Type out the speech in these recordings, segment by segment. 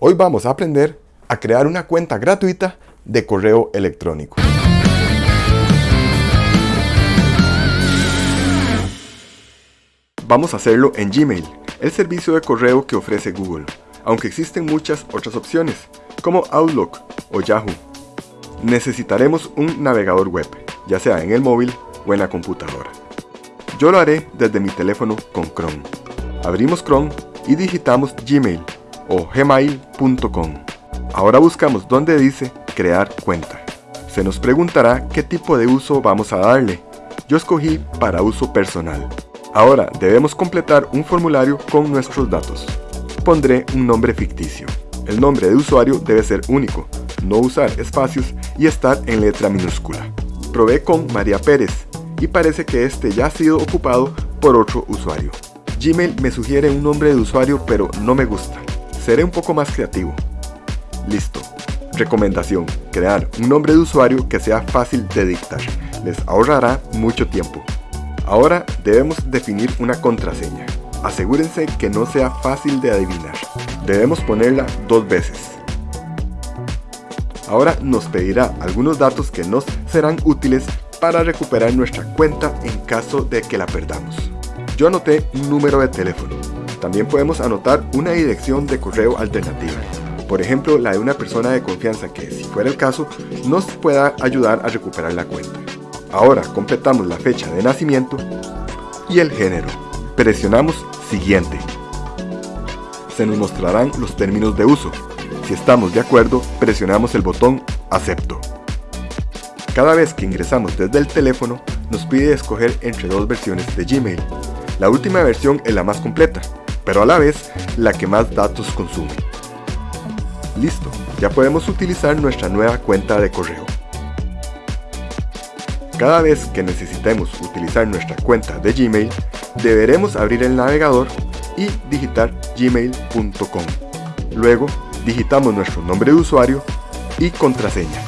Hoy vamos a aprender a crear una cuenta gratuita de correo electrónico. Vamos a hacerlo en Gmail, el servicio de correo que ofrece Google, aunque existen muchas otras opciones, como Outlook o Yahoo. Necesitaremos un navegador web, ya sea en el móvil o en la computadora. Yo lo haré desde mi teléfono con Chrome. Abrimos Chrome y digitamos Gmail o gmail.com. Ahora buscamos donde dice crear cuenta. Se nos preguntará qué tipo de uso vamos a darle. Yo escogí para uso personal. Ahora debemos completar un formulario con nuestros datos. Pondré un nombre ficticio. El nombre de usuario debe ser único, no usar espacios y estar en letra minúscula. Probé con María Pérez y parece que este ya ha sido ocupado por otro usuario. Gmail me sugiere un nombre de usuario pero no me gusta. Seré un poco más creativo. Listo. Recomendación. Crear un nombre de usuario que sea fácil de dictar. Les ahorrará mucho tiempo. Ahora debemos definir una contraseña. Asegúrense que no sea fácil de adivinar. Debemos ponerla dos veces. Ahora nos pedirá algunos datos que nos serán útiles para recuperar nuestra cuenta en caso de que la perdamos. Yo anoté un número de teléfono. También podemos anotar una dirección de correo alternativa. Por ejemplo, la de una persona de confianza que, si fuera el caso, nos pueda ayudar a recuperar la cuenta. Ahora completamos la fecha de nacimiento y el género. Presionamos Siguiente. Se nos mostrarán los términos de uso. Si estamos de acuerdo, presionamos el botón Acepto. Cada vez que ingresamos desde el teléfono, nos pide escoger entre dos versiones de Gmail. La última versión es la más completa, pero a la vez la que más datos consume. Listo, ya podemos utilizar nuestra nueva cuenta de correo. Cada vez que necesitemos utilizar nuestra cuenta de Gmail, deberemos abrir el navegador y digitar gmail.com. Luego, digitamos nuestro nombre de usuario y contraseña.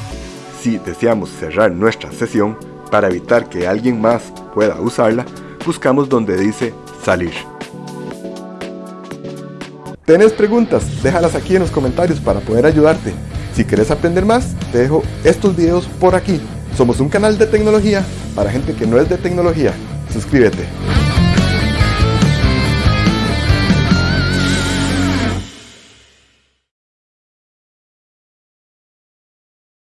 Si deseamos cerrar nuestra sesión, para evitar que alguien más pueda usarla, buscamos donde dice salir. ¿Tienes preguntas? Déjalas aquí en los comentarios para poder ayudarte. Si quieres aprender más, te dejo estos videos por aquí. Somos un canal de tecnología para gente que no es de tecnología. Suscríbete.